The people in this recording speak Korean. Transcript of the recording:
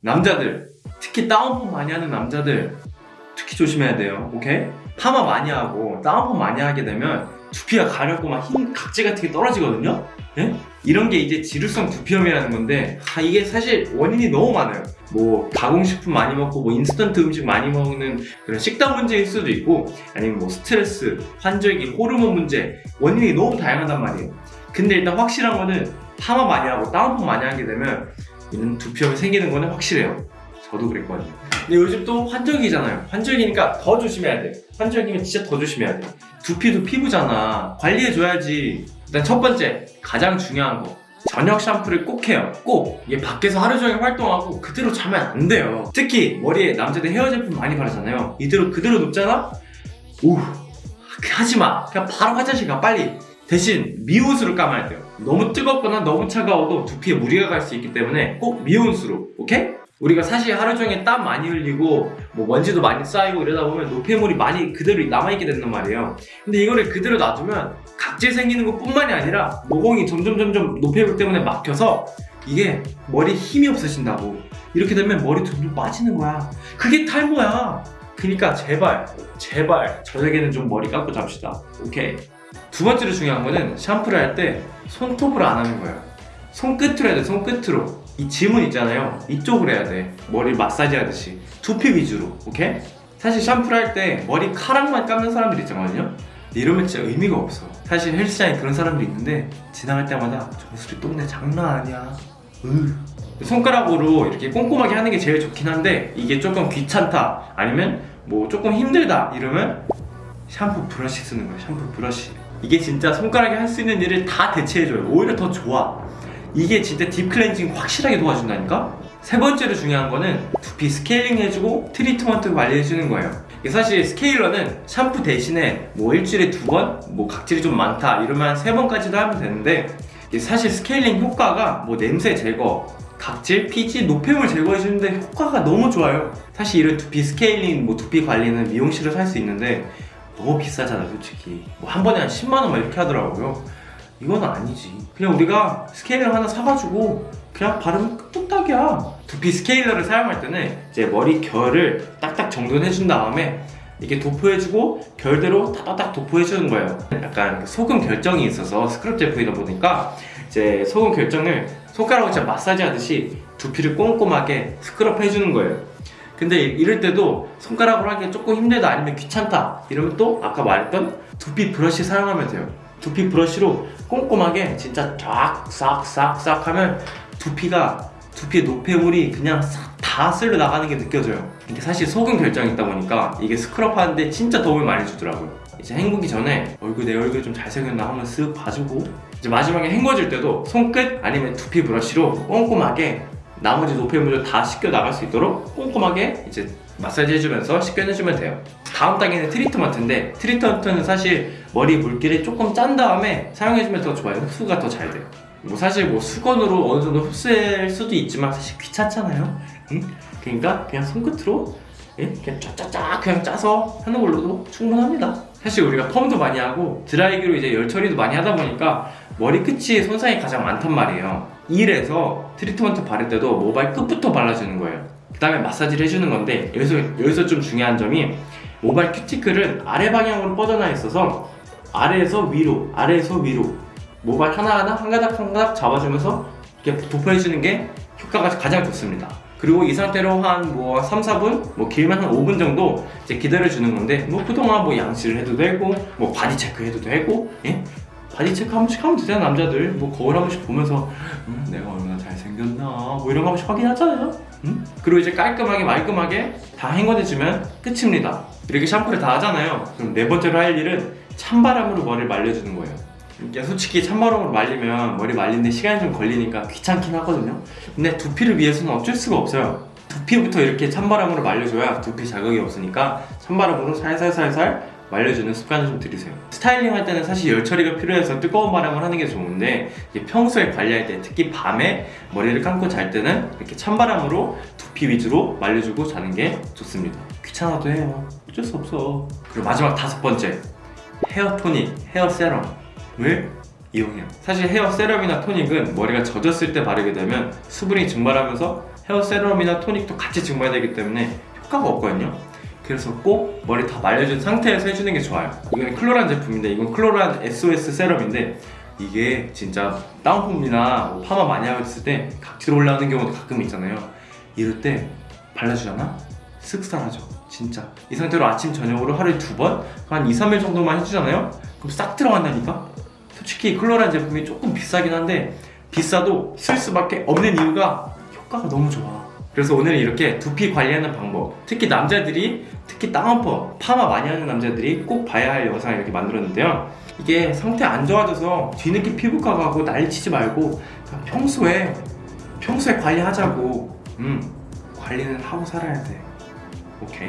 남자들 특히 down perm 많이 하는 남자들 특히 조심해야 돼요 오케이? 파마 많이 하고 down perm 많이 하게 되면 두피가 가렵고 막 흰 각질 같은 게 떨어지거든요 예? 이런 게 이제 지루성 두피염이라는 건데 아, 이게 사실 원인이 너무 많아요 뭐 가공식품 많이 먹고 뭐 인스턴트 음식 많이 먹는 그런 식단 문제일 수도 있고 아니면 뭐 스트레스, 환절기, 호르몬 문제 원인이 너무 다양하단 말이에요 근데 일단 확실한 거는 파마 많이 하고 다운펌 많이 하게 되면 이런 두피염이 생기는 거는 확실해요. 저도 그랬거든요. 근데 요즘 또 환절기잖아요. 환절기니까 더 조심해야 돼. 환절기면 진짜 더 조심해야 돼. 두피도 피부잖아. 관리해줘야지. 일단 첫 번째 가장 중요한 거. 저녁 샴푸를 꼭 해요. 꼭. 이게 밖에서 하루 종일 활동하고 그대로 자면 안 돼요. 특히 머리에 남자들 헤어 제품 많이 바르잖아요. 이대로 그대로 눕잖아? 오 하지마. 그냥 바로 화장실 가 빨리. 대신 미온수로 감아야 돼요 너무 뜨겁거나 너무 차가워도 두피에 무리가 갈 수 있기 때문에 꼭 미온수로 오케이? 우리가 사실 하루 종일 땀 많이 흘리고 뭐 먼지도 많이 쌓이고 이러다 보면 노폐물이 많이 그대로 남아있게 된단 말이에요. 근데 이거를 그대로 놔두면 각질 생기는 것 뿐만이 아니라 모공이 점점 점점 노폐물 때문에 막혀서 이게 머리 힘이 없어진다고. 이렇게 되면 머리 점점 빠지는 거야. 그게 탈모야. 그러니까 제발 제발 저녁에는 좀 머리 감고 잡시다. 오케이 두 번째로 중요한 거는 샴푸를 할 때 손톱으로 안 하는 거예요 손끝으로 해야 돼 손끝으로. 이 지문 있잖아요. 이쪽으로 해야 돼. 머리 마사지 하듯이. 두피 위주로 오케이? 사실 샴푸를 할 때 머리카락만 감는 사람들 있잖아요. 이러면 진짜 의미가 없어. 사실 헬스장에 그런 사람들이 있는데 지나갈 때마다 정수리 똥내 장난 아니야. 으. 손가락으로 이렇게 꼼꼼하게 하는 게 제일 좋긴 한데 이게 조금 귀찮다. 아니면 뭐 조금 힘들다 이러면 샴푸 브러쉬 쓰는 거예요 샴푸 브러쉬 이게 진짜 손가락이 할 수 있는 일을 다 대체해줘요 오히려 더 좋아 이게 진짜 deep cleansing 확실하게 도와준다니까? 세 번째로 중요한 거는 두피 스케일링 해주고 트리트먼트 관리해주는 거예요 이게 사실 스케일러는 샴푸 대신에 뭐 일주일에 두 번? 뭐 각질이 좀 많다 이러면 세 번까지도 하면 되는데 이게 사실 스케일링 효과가 뭐 냄새 제거 각질, 피지, 노폐물 제거해주는데 효과가 너무 좋아요 사실 이런 두피 스케일링, 뭐 두피 관리는 미용실에서 할 수 있는데 너무 비싸잖아 솔직히. 뭐 한 번에 한 10만원 막 이렇게 하더라고요. 이건 아니지. 그냥 우리가 스케일러 하나 사가지고 그냥 바르면 뚝딱이야. 두피 스케일러를 사용할 때는 이제 머리 결을 딱딱 정돈해준 다음에 이렇게 도포해주고 결대로 딱딱 도포해주는 거예요. 약간 소금 결정이 있어서 스크럽 제품이다 보니까 이제 소금 결정을 손가락으로 진짜 마사지 하듯이 두피를 꼼꼼하게 스크럽 해주는 거예요 근데 이럴 때도 손가락으로 하기 조금 힘들다 아니면 귀찮다 이러면 또 아까 말했던 두피 브러쉬 사용하면 돼요. 두피 브러쉬로 꼼꼼하게 진짜 쫙싹싹싹 하면 두피가 두피의 노폐물이 그냥 싹 다 쓸려 나가는 게 느껴져요. 이게 사실 소금 결정이 있다 보니까 이게 스크럽 하는데 진짜 도움을 많이 주더라고요. 이제 헹구기 전에 얼굴 내 얼굴 좀 잘생겼나 한번 쓱 봐주고 이제 마지막에 헹궈줄 때도 손끝 아니면 두피 브러쉬로 꼼꼼하게 나머지 노폐물을 다 씻겨 나갈 수 있도록 꼼꼼하게 이제 마사지 해주면서 씻겨내주면 돼요. 다음 단계는 트리트먼트인데 트리트먼트는 사실 머리 물기를 조금 짠 다음에 사용해주면 더 좋아요. 흡수가 더 잘 돼요. 뭐 사실 뭐 수건으로 어느 정도 흡수할 수도 있지만 사실 귀찮잖아요. 응? 그러니까 그냥 손끝으로 예? 그냥 쫙쫙쫙 그냥 짜서 하는 걸로도 충분합니다. 사실 우리가 펌도 많이 하고 드라이기로 이제 열 처리도 많이 하다 보니까 머리 끝이 손상이 가장 많단 말이에요 이래서 트리트먼트 바를 때도 모발 끝부터 발라주는 거예요 그 다음에 마사지를 해주는 건데 여기서, 여기서 좀 중요한 점이 모발 큐티클은 아래 방향으로 뻗어나 있어서 아래에서 위로 아래에서 위로 모발 하나하나 한 가닥 한 가닥 잡아주면서 이렇게 도포해주는 게 효과가 가장 좋습니다 그리고 이 상태로 한 뭐 3, 4분 뭐 길면 한 5분 정도 이제 기다려주는 건데 뭐 그동안 뭐 양치를 해도 되고 뭐 body check 해도 되고 예? body check 한 번씩 하면 되잖아 남자들. 뭐 거울 한 번씩 보면서 음, 내가 얼마나 잘생겼나? 뭐 이런 거 한 번씩 확인하잖아요. 음? 그리고 이제 깔끔하게 말끔하게 다 헹궈내주면 끝입니다. 이렇게 샴푸를 다 하잖아요. 그럼 네 번째로 할 일은 찬바람으로 머리를 말려주는 거예요. 이게 솔직히 찬바람으로 말리면 머리 말리는데 시간이 좀 걸리니까 귀찮긴 하거든요. 근데 두피를 위해서는 어쩔 수가 없어요. 두피부터 이렇게 찬바람으로 말려줘야 두피 자극이 없으니까 찬바람으로 살살살살 말려주는 습관을 좀 들이세요. 스타일링 할 때는 사실 열 처리가 필요해서 뜨거운 바람을 하는 게 좋은데 평소에 관리할 때 특히 밤에 머리를 감고 잘 때는 이렇게 찬바람으로 두피 위주로 말려주고 자는 게 좋습니다. 귀찮아도 해요. 어쩔 수 없어. 그리고 마지막 다섯 번째 헤어 토닉, 헤어 세럼을 이용해요. 사실 헤어 세럼이나 토닉은 머리가 젖었을 때 바르게 되면 수분이 증발하면서 헤어 세럼이나 토닉도 같이 증발해야 되기 때문에 효과가 없거든요 그래서 꼭 머리 다 말려준 상태에서 해주는 게 좋아요. 이건 클로란 제품인데 이건 클로란 SOS 세럼인데 이게 진짜 다운펌이나 뭐 파마 많이 하고 있을 때 각질 올라오는 경우도 가끔 있잖아요. 이럴 때 발라주잖아? 쓱 사라져 진짜. 이 상태로 아침 저녁으로 하루에 두 번? 한 2, 3일 정도만 해주잖아요? 그럼 싹 들어간다니까? 솔직히 클로란 제품이 조금 비싸긴 한데 비싸도 쓸 수밖에 없는 이유가 효과가 너무 좋아 그래서 오늘은 이렇게 두피 관리하는 방법 특히 남자들이 특히 다운펌 파마 많이 하는 남자들이 꼭 봐야 할 영상을 이렇게 만들었는데요. 이게 상태 안 좋아져서 뒤늦게 피부과 가고 난리치지 말고 평소에 평소에 관리하자고. 음 관리는 하고 살아야 돼. 오케이